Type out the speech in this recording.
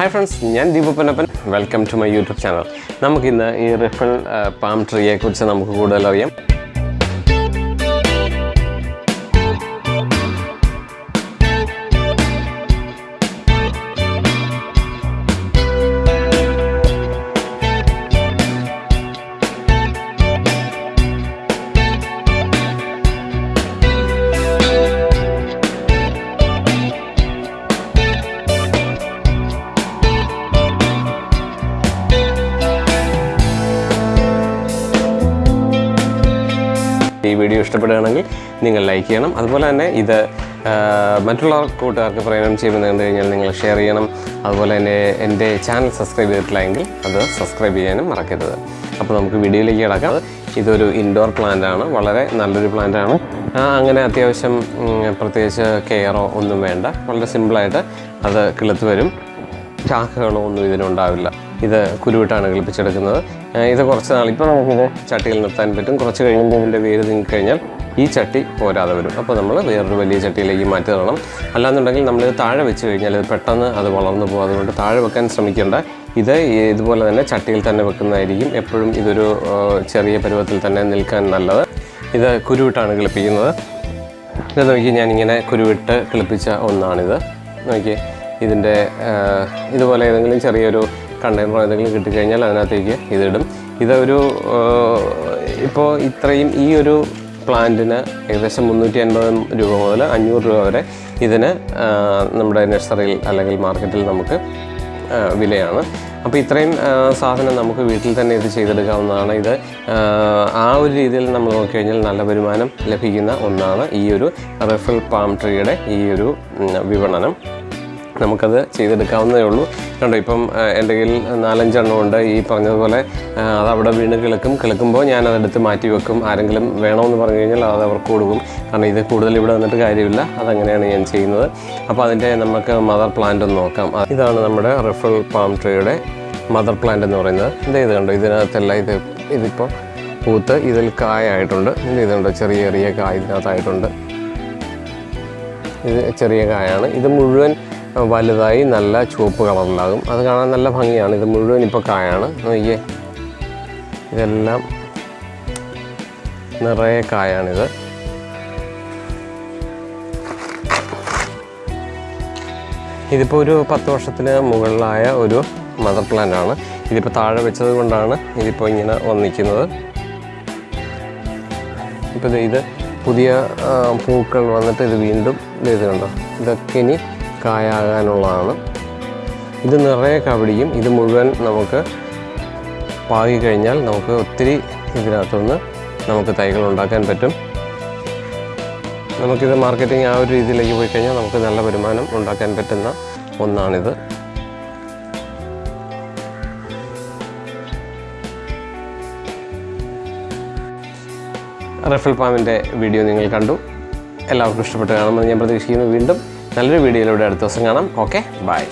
Hi friends ഞാൻ Deepu Panappan welcome to my YouTube channel നമുക്കിന്ന് ഈ റിഫൽ പാം ട്രീയെക്കുറിച്ച് നമുക്ക് കൂടുതൽ ഈ വീഡിയോ ഇഷ്ടപ്പെടുകയാണെങ്കിൽ നിങ്ങൾ ലൈക്ക് ചെയ്യണം. അതുപോലെ തന്നെ ഇത് മറ്റുള്ള കൂട്ടുകാർക്ക് പ്രയോജനം ചെയ്യുമെന്ന് കണ്ടു കഴിഞ്ഞാൽ നിങ്ങൾ ഷെയർ ചെയ്യണം. അതുപോലെ തന്നെ എന്റെ ചാനൽ സബ്സ്ക്രൈബ് ചെയ്തിട്ടില്ലെങ്കിൽ അത് സബ്സ്ക്രൈബ് ചെയ്യാനും മറക്കരുത്. അപ്പോൾ നമുക്ക് വീഡിയോയിലേക്ക് കിടക്കാം. ഇതൊരു ഇൻഡോർ പ്ലാന്റ് ആണ്. വളരെ നല്ലൊരു പ്ലാന്റ് ആണ്. അങ്ങനെ അത്യാവശ്യം പ്രത്യേകിച്ച് കെയറോ ഒന്നും വേണ്ട. വളരെ സിമ്പിളായിട്ട് അത് കിളുത്ത് വരും. ശാഖകളോ ഒന്നും ഇതിനുണ്ടാവില്ല. ഇത് കുരുവിട്ടാണ് കളിപ്പിച്ചെടുക്കുന്നത് ഇത് കുറച്ച് നാൾ ഇപ്പോൾ നമുക്കിത് ചട്ടിയിൽ നിർത്താൻ പറ്റും. കുറച്ച് കഴിയുമ്പോൾ ഇതിന്റെ വേര് നീങ്ങിക്കഴിഞ്ഞാൽ ഈ ചട്ടി പോരാതെ വരും. അപ്പോൾ നമ്മൾ വേറൊരു വലിയ ചട്ടിയിലേക്ക് മാറ്റി തരണം. അല്ലാന്നുണ്ടെങ്കിൽ നമ്മളിത് താഴെ വെച്ച് കഴിഞ്ഞാൽ ഇത് പെട്ടെന്ന് അത് വളർന്നു പോകും. അതുകൊണ്ട് താഴെ വെക്കാൻ ശ്രമിക്കേണ്ട. ഇത് ഇതുപോലെ തന്നെ ചട്ടിയിൽ തന്നെ വെക്കുന്നതായിരിക്കും എപ്പോഴും ഇതൊരു ചെറിയ പരുവത്തിൽ തന്നെ നിൽക്കാൻ നല്ലത്. ഇത് കുരുവിട്ടാണ് കിളിപ്പിക്കുന്നത് ഇത് നോക്കി ഞാനിങ്ങനെ കുരുവിട്ട് കിളിപ്പിച്ച ഒന്നാണിത്. നോക്കി ഇതിന്റെ ഇതുപോലെ ഏതെങ്കിലും ചെറിയൊരു കണ്ടെയ്നറോ എന്തെങ്കിലും കിട്ടിക്കഴിഞ്ഞാൽ അതിനകത്തേക്ക് ഇതിടും. ഇതൊരു ഇപ്പോൾ ഇത്രയും ഈ ഒരു പ്ലാന്റിന് ഏകദേശം മുന്നൂറ്റി അൻപത് രൂപ മുതൽ അഞ്ഞൂറ് രൂപ വരെ ഇതിന് നമ്മുടെ നഴ്സറിയിൽ അല്ലെങ്കിൽ മാർക്കറ്റിൽ നമുക്ക് വിലയാണ്. അപ്പോൾ ഇത്രയും സാധനം നമുക്ക് വീട്ടിൽ തന്നെ ഇത് ചെയ്തെടുക്കാവുന്നതാണ്. ഇത് ആ, ഒരു രീതിയിൽ നമ്മൾ നോക്കിക്കഴിഞ്ഞാൽ നല്ല വരുമാനം ലഭിക്കുന്ന ഒന്നാണ് ഈ ഒരു റഫൽ പാം ട്രീയുടെ ഈ ഒരു വിപണനം. നമുക്കത് ചെയ്തെടുക്കാവുന്നതേ ഉള്ളൂ. കണ്ടോ ഇപ്പം എന്റെ കയ്യിൽ നാലഞ്ചെണ്ണം ഉണ്ട്. ഈ പറഞ്ഞതുപോലെ അതവിടെ വീണ് കിളക്കും. കിളക്കുമ്പോൾ ഞാൻ അതെടുത്ത് മാറ്റി വെക്കും. ആരെങ്കിലും വേണമെന്ന് പറഞ്ഞു കഴിഞ്ഞാൽ അത് അവർക്ക് കൊടുക്കും. കാരണം ഇത് കൂടുതൽ ഇവിടെ വന്നിട്ട് കാര്യമില്ല. അതങ്ങനെയാണ് ഞാൻ ചെയ്യുന്നത്. അപ്പോൾ അതിന്റെ നമുക്ക് മദർ പ്ലാന്റ് ഒന്ന് നോക്കാം. ഇതാണ് നമ്മുടെ റിഫൽ പാം ട്രീയുടെ മദർ പ്ലാന്റ് എന്ന് പറയുന്നത്. ഇത് ഇത് കണ്ടോ? ഇതിനകത്തല്ല ഇത് ഇതിപ്പോൾ പൂത്ത് ഇതിൽ കായായിട്ടുണ്ട്. ഇത് ഇതുണ്ട് ചെറിയ ചെറിയ കായ ഇതിനകത്തായിട്ടുണ്ട്. ഇത് ചെറിയ കായാണ്. ഇത് മുഴുവൻ വലുതായി നല്ല ചുവപ്പ് കളറിലാകും. അത് കാണാൻ നല്ല ഭംഗിയാണ്. ഇത് മുഴുവൻ ഇപ്പോൾ കായാണ്. നോക്കിയേ. ഇതെല്ലാം നിറയെ കായാണിത്. ഇതിപ്പോൾ ഒരു പത്ത് വർഷത്തിന് മുകളിലായ ഒരു മദർ പ്ലാന്റ് ആണ്. ഇതിപ്പോൾ താഴെ വെച്ചത് കൊണ്ടാണ് ഇതിപ്പോൾ ഇങ്ങനെ വന്നിരിക്കുന്നത്. ഇപ്പോൾ ഇത് പുതിയ പൂക്കൾ വന്നിട്ട് ഇത് വീണ്ടും ഇതുണ്ടോ ഇത് കണ്ടോ? ഇതൊക്കെ ഇനി കായാകാനുള്ളതാണ് ഇത് നിറയെ കവടിയും ഇത് മുഴുവൻ നമുക്ക് പാകി കഴിഞ്ഞാൽ നമുക്ക് ഒത്തിരി ഇതിനകത്തുനിന്ന് നമുക്ക് തൈകൾ ഉണ്ടാക്കാൻ പറ്റും. നമുക്കിത് മാർക്കറ്റിംഗ് ആ ഒരു രീതിയിലേക്ക് പോയി കഴിഞ്ഞാൽ നമുക്ക് നല്ല വരുമാനം ഉണ്ടാക്കാൻ പറ്റുന്ന ഒന്നാണിത്. റഫൽ പാമിന്റെ വീഡിയോ നിങ്ങൾ കണ്ടു. എല്ലാവർക്കും ഇഷ്ടപ്പെട്ട് കാണുമെന്ന് ഞാൻ പ്രതീക്ഷിക്കുന്നു. വീണ്ടും നല്ലൊരു വീഡിയോയിലൂടെ അടുത്ത ദിവസം കാണാം. Okay bye